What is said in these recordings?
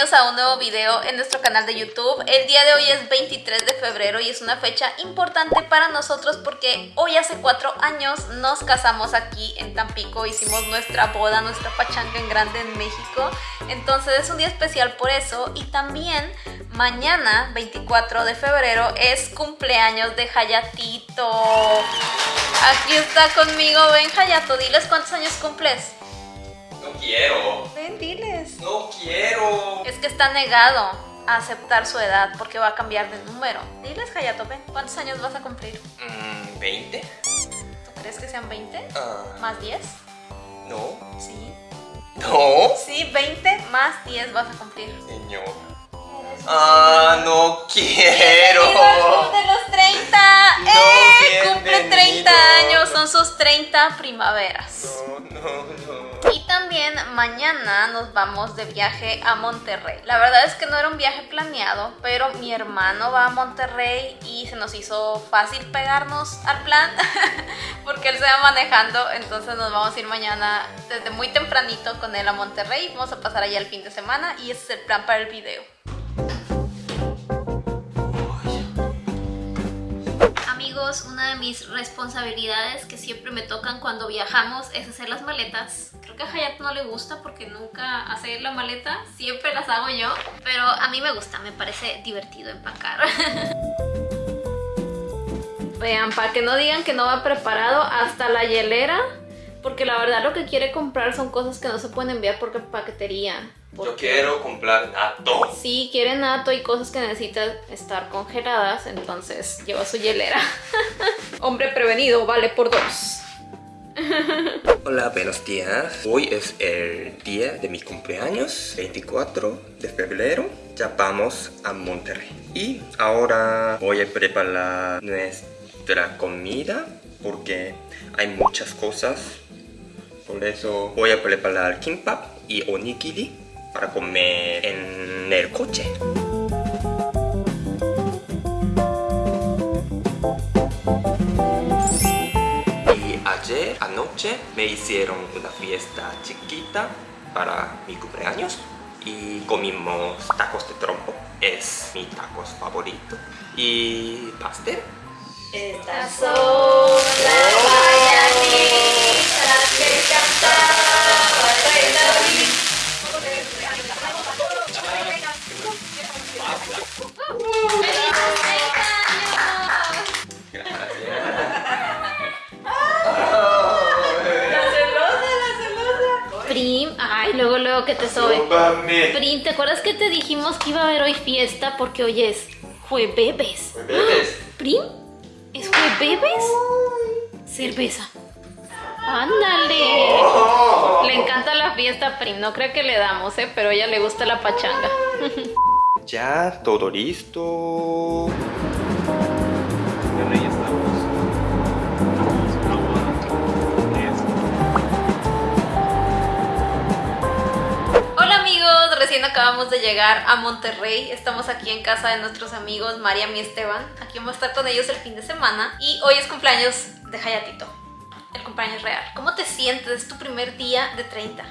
a un nuevo video en nuestro canal de YouTube. El día de hoy es 23 de febrero y es una fecha importante para nosotros porque hoy hace cuatro años nos casamos aquí en Tampico, hicimos nuestra boda, nuestra pachanga en grande en México. Entonces es un día especial por eso y también mañana 24 de febrero es cumpleaños de Hayatito. Aquí está conmigo, ven Hayato, diles cuántos años cumples. No quiero. Ven, diles. No quiero. Es que está negado a aceptar su edad porque va a cambiar de número. Diles, Hayato, ven, ¿cuántos años vas a cumplir? Mm, ¿20? ¿Tú crees que sean 20? Ah, ¿Más 10? no. Sí. No. Sí, 20 más 10 vas a cumplir. Señor. Ah, no quiero. De los 30. No, ¡Eh! Cumple bienvenido. 30 años, son sus 30 primaveras. No, no, no. Y también mañana nos vamos de viaje a Monterrey. La verdad es que no era un viaje planeado, pero mi hermano va a Monterrey y se nos hizo fácil pegarnos al plan porque él se va manejando. Entonces nos vamos a ir mañana desde muy tempranito con él a Monterrey. Vamos a pasar allá el fin de semana y ese es el plan para el video. Una de mis responsabilidades que siempre me tocan cuando viajamos es hacer las maletas. Creo que a Hayat no le gusta porque nunca hace la maleta, siempre las hago yo, pero a mí me gusta, me parece divertido empacar. Vean, para que no digan que no va preparado hasta la hielera, porque la verdad lo que quiere comprar son cosas que no se pueden enviar por paquetería. Yo quiero comprar nato. si quiere nato y cosas que necesitan estar congeladas, entonces lleva su hielera. Hombre prevenido vale por dos. Hola, buenos días. Hoy es el día de mi cumpleaños, 24 de febrero. Ya vamos a Monterrey. Y ahora voy a preparar nuestra comida porque hay muchas cosas. Por eso voy a preparar kimbap y onigiri para comer en el coche. Y ayer anoche me hicieron una fiesta chiquita para mi cumpleaños y comimos tacos de trompo, es mi tacos favorito, y pastel. Estas son las mañanitas que cantaba que te sobe. Prim, ¿te acuerdas que te dijimos que iba a haber hoy fiesta porque hoy es jueves? ¿Prim? ¿Es jueves? Cerveza. Ándale. Le encanta la fiesta Prim. No creo que le damos, ¿eh? Pero a ella le gusta la pachanga. Ya, todo listo. Acabamos de llegar a Monterrey. Estamos aquí en casa de nuestros amigos Mariam y Esteban. Aquí vamos a estar con ellos el fin de semana. Y hoy es cumpleaños de Hayatito. El cumpleaños real. ¿Cómo te sientes? Es tu primer día de 30.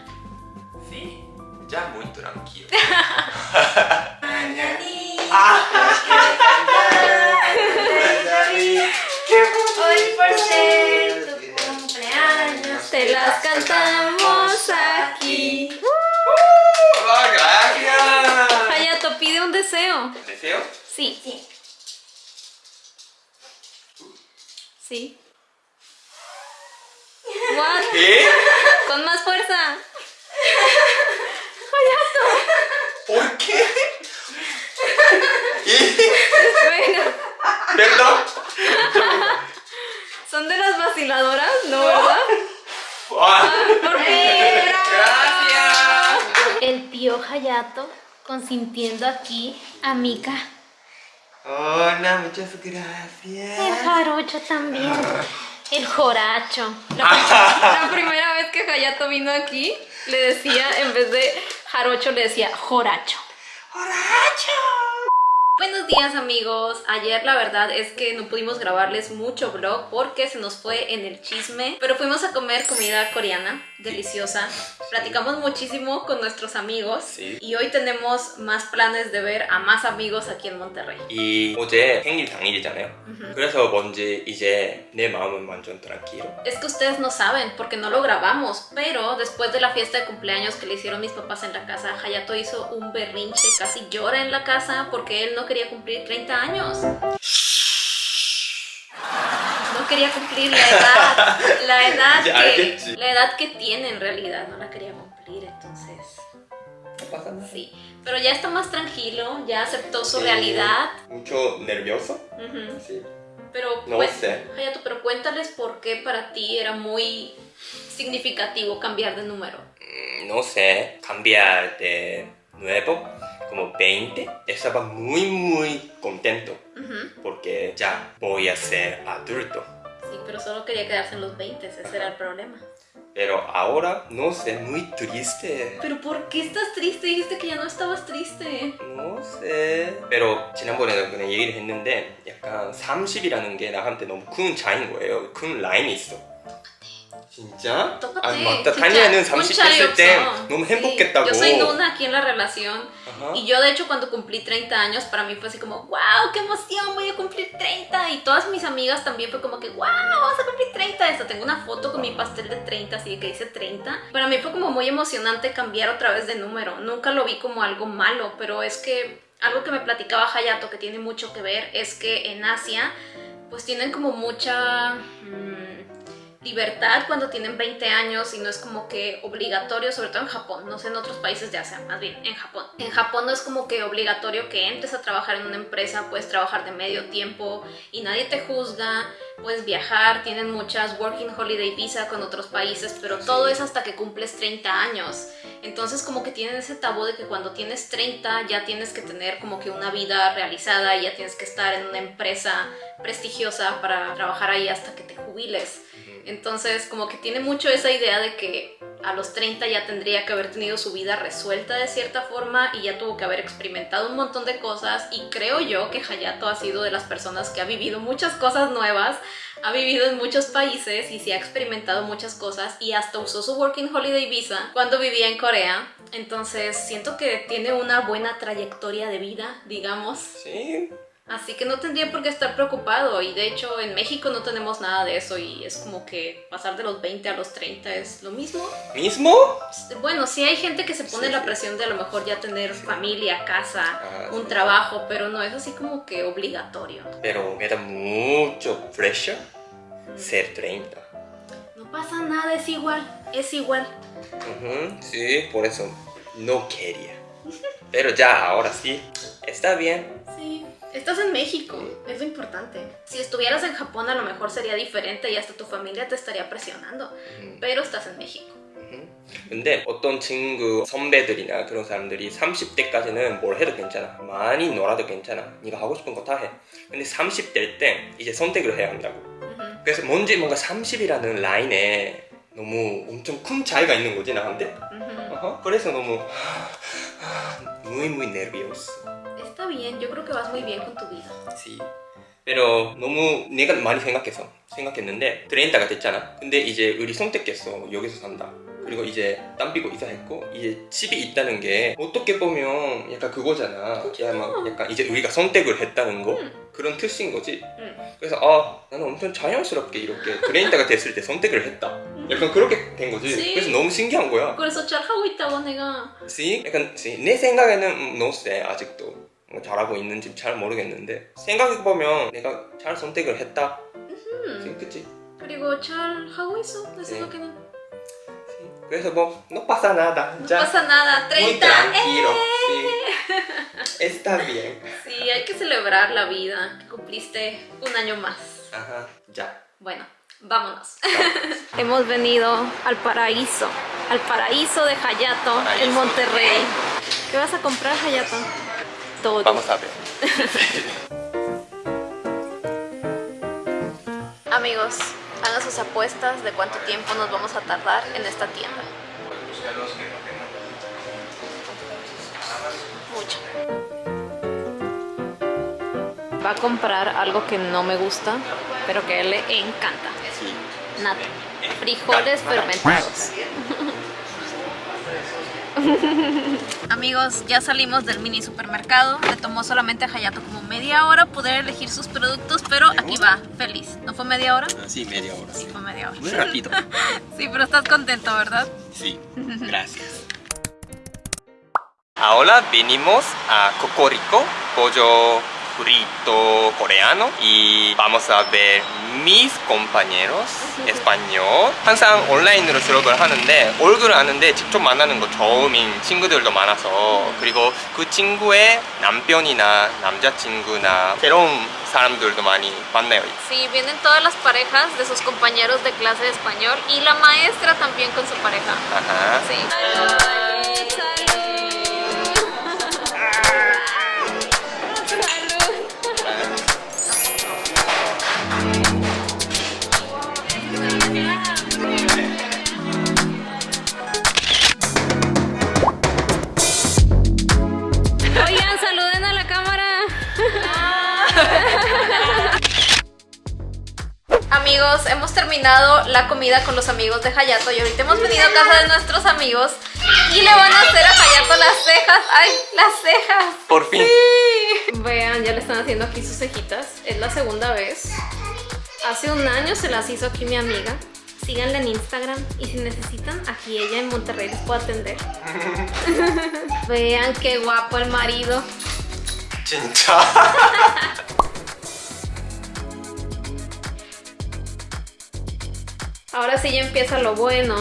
Sí, ya muy tranquilo. Hoy por ser tu cumpleaños Te las cantamos aquí. ¡Ah, gracias! Hayato, pide un deseo. ¿Deseo? Sí. Sí. Sí. What? ¿Qué? Con más fuerza. ¿Por qué? ¿Y? Bueno, ¿Perdón? son de las vaciladoras, ¿no, verdad? Ah, ¿Por qué? ¡Gracias! El tío Hayato consintiendo aquí a Mika. Hola, muchas El gracias. jarocho también. El joracho. La, la primera vez que Hayato vino aquí, le decía, en vez de jarocho, le decía joracho. Buenos días amigos, ayer la verdad es que no pudimos grabarles mucho vlog porque se nos fue en el chisme, pero fuimos a comer comida coreana, deliciosa, platicamos muchísimo con nuestros amigos Sí. y hoy tenemos más planes de ver a más amigos aquí en Monterrey. 이 어제 생일 당일이잖아요. 그래서 뭔지 이제 내 마음은 완전 tranquilo. Es que ustedes no saben porque no lo grabamos, pero después de la fiesta de cumpleaños que le hicieron mis papás en la casa, Hayato hizo un berrinche, casi llora en la casa porque él no quería cumplir 30 años. No quería cumplir la edad, la edad, que, la edad que tiene en realidad, no la quería cumplir, entonces... No pasa nada. Sí, pero ya está más tranquilo, ya aceptó su realidad. Mucho nervioso. Sí. Pero, no pues, sé. Hayato, pero cuéntales por qué para ti era muy significativo cambiar de número. Mm, no sé, cambiar de nuevo como 20, estaba muy muy contento Ujú. porque ya voy a ser adulto. Sí, pero solo quería quedarse en los 20, ese era el problema. Pero ahora no sé, muy triste. Pero ¿por qué estás triste? Dijiste que ya no estabas triste. No sé. pero 지난번에도 그냥 얘기를 했는데 약간 30이라는 게 나한테 너무 큰 차이인 거예요. 큰 라인이 있어. 진짜? Tócate. 아 맞다. 진짜 다니엘은 un 30 chayo 했을 때 없어. 너무 Sí, 행복했다고. Yo soy Nuna aquí en la relación. Ajá. Y yo de hecho cuando cumplí 30 años para mí fue así como, wow, qué emoción, voy a cumplir 30. Y todas mis amigas también fue como que, wow, vas a cumplir 30. Hasta tengo una foto con mi pastel de 30, así que dice 30. Para mí fue como muy emocionante cambiar otra vez de número. Nunca lo vi como algo malo, pero es que algo que me platicaba Hayato que tiene mucho que ver es que en Asia pues tienen como mucha... mm, libertad cuando tienen 20 años y no es como que obligatorio, sobre todo en Japón, no sé en otros países de Asia, más bien en Japón. En Japón no es como que obligatorio que entres a trabajar en una empresa, puedes trabajar de medio tiempo y nadie te juzga, puedes viajar, tienen muchas working holiday visa con otros países, pero Sí. todo es hasta que cumples 30 años. Entonces como que tienen ese tabú de que cuando tienes 30 ya tienes que tener como que una vida realizada y ya tienes que estar en una empresa prestigiosa para trabajar ahí hasta que te jubiles. Entonces, como que tiene mucho esa idea de que a los 30 ya tendría que haber tenido su vida resuelta de cierta forma y ya tuvo que haber experimentado un montón de cosas y creo yo que Hayato ha sido de las personas que ha vivido muchas cosas nuevas, ha vivido en muchos países y sí ha experimentado muchas cosas y hasta usó su Working Holiday Visa cuando vivía en Corea. Entonces, siento que tiene una buena trayectoria de vida, digamos. Sí. Así que no tendría por qué estar preocupado y de hecho en México no tenemos nada de eso y es como que pasar de los 20 a los 30 es lo mismo. ¿Mismo? Bueno, sí hay gente que se pone Sí, la sí. presión de a lo mejor ya tener familia, casa, Ah, un sí. trabajo, pero no es así como que obligatorio. Pero me da mucho pressure ser 30. No pasa nada, es igual, es igual. Ujú, Sí, por eso no quería. Pero ya, ahora sí, está bien. Sí, estás en México, es lo importante. Si estuvieras en Japón a lo mejor sería diferente y hasta tu familia te estaría presionando, 음, pero estás en México. 근데 어떤 친구 선배들이나 그런 사람들이 30대까지는 뭘 해도 괜찮아 많이 놀아도 괜찮아 네가 하고 싶은 거 다해 근데 30대일 때 이제 선택을 해야 한다고. 그래서 뭔지 뭔가 30이라는 라인에 너무 엄청 큰 차이가 있는 거지 나한테. 그래서 너무 nervioso Está bien, yo creo que vas muy bien con tu vida. Sí. pero 너무 내가 많이 생각해서 생각했는데 30가 됐잖아. 근데 이제 우리 선택했어. 여기서 산다. 그리고 이제 땀 삐고 이사했고 이제 집이 있다는 게 어떻게 보면 약간 그거잖아. 야, 막 약간 이제 우리가 선택을 했다는 거? 응. 그런 뜻인 거지? 응. 그래서 아 나는 엄청 자연스럽게 이렇게 30가 됐을 때 선택을 했다. 약간 그렇게 된 거지. Sí. 그래서 너무 신기한 거야. 그래서 잘하고 있다고 내가. 씨? 약간 씨, 내 생각에는 음, 노세 아직도. 뭐 잘하고 있는지 잘 모르겠는데 생각해보면 내가 잘 선택을 했다 음, 그치? 그리고 잘하고 있어 내 Sí. 생각에는 Sí. 그래서 뭐 no pasa nada No ya pasa nada, muy 30 tranquilo ¡eh! sí. está bien Sí, hay que celebrar la vida que cumpliste un año más ajá ya Bueno, vámonos Hemos venido al paraíso Al paraíso de Hayato Paraíso. en Monterrey ¿Qué vas a comprar Hayato? Todo vamos a ver Amigos, hagan sus apuestas de cuánto tiempo nos vamos a tardar en esta tienda. Mucho. va a comprar algo que no me gusta, pero que a él le encanta. Sí. Nata. Frijoles fermentados. Amigos, ya salimos del mini supermercado. Le tomó solamente a Hayato como media hora poder elegir sus productos, pero aquí va, feliz. ¿No fue media hora? Ah, sí, media hora. Sí, fue media hora. Muy rápido. Sí, pero estás contento, ¿verdad? Sí, gracias. Ahora venimos a Cocorico, pollo frito coreano y vamos a ver mis compañeros español 항상 온라인으로 수업을 하는데 얼굴을 아는데 직접 만나는 거 처음인 친구들도 많아서 그리고 그 친구의 남편이나 남자친구나 새로운 사람들도 많이 만나요 Sí, vienen todas las parejas de sus compañeros de clase de español y la maestra también con su pareja. 아하. Sí. Hemos terminado la comida con los amigos de Hayato y ahorita hemos venido a casa de nuestros amigos y le van a hacer a Hayato las cejas. ¡Ay, las cejas! Por fin. Sí. Vean, ya le están haciendo aquí sus cejitas. Es la segunda vez. Hace un año se las hizo aquí mi amiga. Síganla en Instagram y si necesitan, aquí ella en Monterrey les puede atender. Vean qué guapo el marido. 진 Ahora sí ya empieza lo bueno.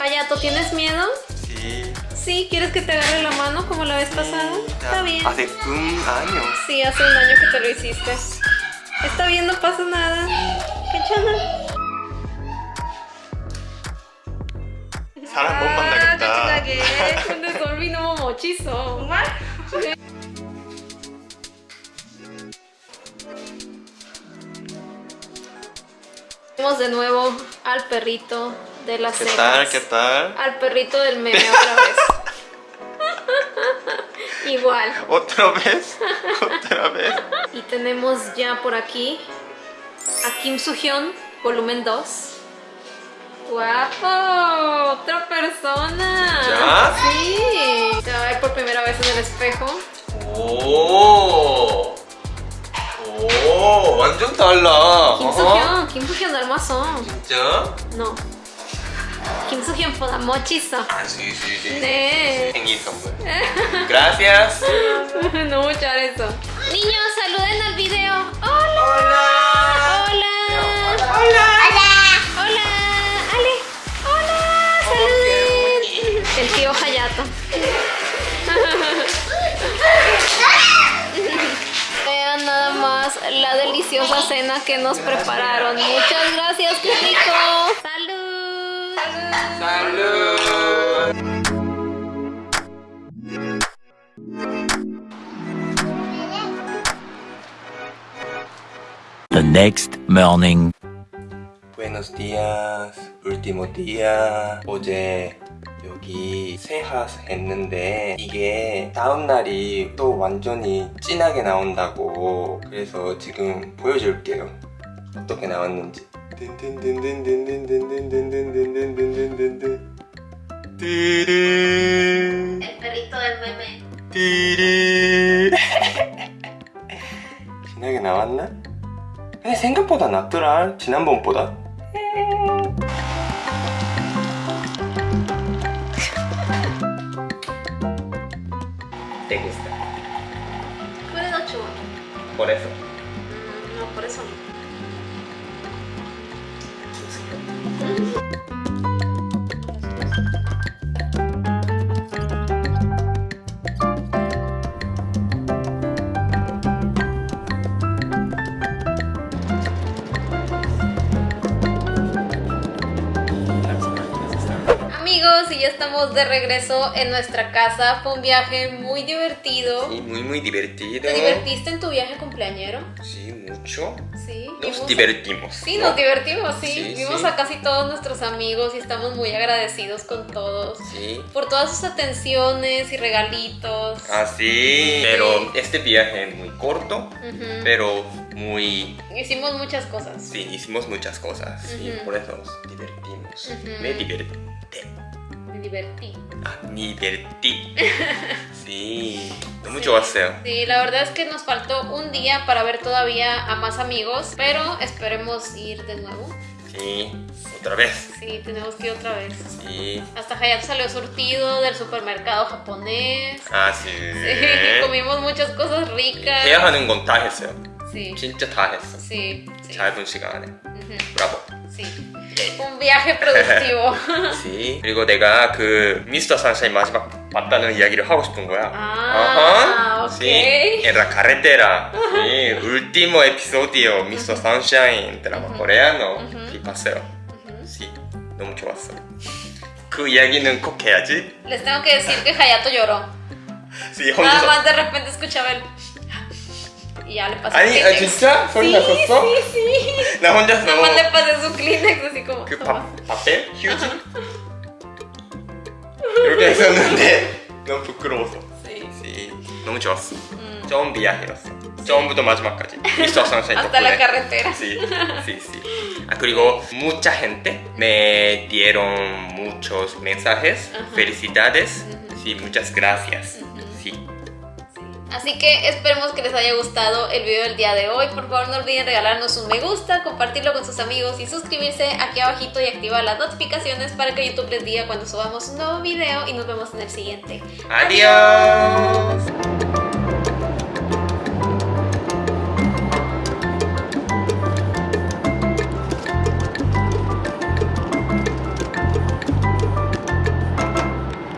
Hayato, ¿tienes miedo? Sí. ¿Sí? ¿Quieres que te agarre la mano como la vez pasada? Está bien. Hace un año. Sí, hace un año que te lo hiciste. Está bien, no pasa nada. ¡Qué chana! ¡Ah, De nuevo al perrito de las ¿Qué cejas. tal? ¿Qué tal? Al perrito del meme otra vez. Igual. ¿Otra vez? ¿Otra vez? Y tenemos ya por aquí a Kim Soo-hyun, volumen 2. ¡Guapo! ¡Otra persona! ¿Ya? Sí. Se va a ver por primera vez en el espejo. 오. 완전 달라. Kim Soo-hyun, Kim Soo-hyun 닮았어. 진짜? No. Kim Soo-hyun 보다 멋있어. 아, sí, sí, sí. 네. 생일 선물. Gracias. 너무 잘했어. Niños, saluden al video. ¡Hola! Hola. ¡Hola! Hola. ¡Hola! ¡Ale! ¡Hola! ¡Saluden! El tío Hayato. deliciosa cena que nos prepararon. Muchas gracias, qué rico. ¡Salud! Salud. The next morning. Buenos días, último día. 어제 여기 세핫 했는데 이게 다음날이 또 완전히 진하게 나온다고 그래서 지금 보여줄게요 어떻게 나왔는지 진하게 나왔나? 근데 생각보다 낫더라 지난번보다 ¿Te gusta? Cuida chulo. Por eso. No, por eso no. Estamos de regreso en nuestra casa. Fue un viaje muy divertido. Sí, muy muy divertido. ¿Te divertiste en tu viaje cumpleañero? Sí, mucho. Sí. Nos vimos- divertimos. Sí, ¿no? nos divertimos, sí. Sí, Vimos sí. a casi todos nuestros amigos y estamos muy agradecidos con todos. Sí. Por todas sus atenciones y regalitos. Ah, sí. Pero este viaje es muy corto, pero muy... Hicimos muchas cosas. Sí, hicimos muchas cosas. Sí, Ujú. por eso nos divertimos. Me divertí Me divertí. Ah, me divertí. sí. 너무 좋았어요. Sí, la verdad es que nos faltó un día para ver todavía a más amigos, pero esperemos ir de nuevo. Sí. Otra vez. Sí, tenemos que ir otra vez. Sí. Hasta Hayato salió surtido del supermercado japonés. 아, sí. Sí, comimos muchas cosas ricas. 해야 하는 건 다 했어요. Sí, 진짜 다 했어. sí, sí. 짧은 시간 안에. Ujú, 브 라보. sí. Un viaje productivo. 그치. 그리고 내가 그 미스터 산샤인 마지막 봤다는 이야기를 하고 싶은 거야. Ah, ok. Sí, en la carretera. Sí, último episodio Mr. Sunshine 드라마 코레아노 이 봤어요. Sí, 너무 좋았어. 그 이야기는 꼭 해야지. Les tengo que decir que Hayato lloró. Sí, Nada 혼자서. más de repente escuchaba el. Y ya le pasé 아니, el 아, Kleenex. 진짜? 소리 Sí, 났었어? sí, sí. 나 혼자서 Nada más le pasé su Kleenex así como. 그 toma. 밥, 밥에 휴지? 이렇게 했었는데 너무 부끄러워서. Sí. Sí, 너무 좋았어. 처음 비하해였어. 처음부터 마지막까지. 미스터 선샤인 Hasta la 덕분에. carretera. Sí, sí, sí. Ah, 그리고 mucha gente me dieron muchos mensajes. Felicidades. Sí, muchas gracias. Sí. Así que esperemos que les haya gustado el video del día de hoy. Por favor no olviden regalarnos un me gusta, compartirlo con sus amigos y suscribirse aquí abajito y activar las notificaciones para que YouTube les diga cuando subamos un nuevo video y nos vemos en el siguiente. Adiós.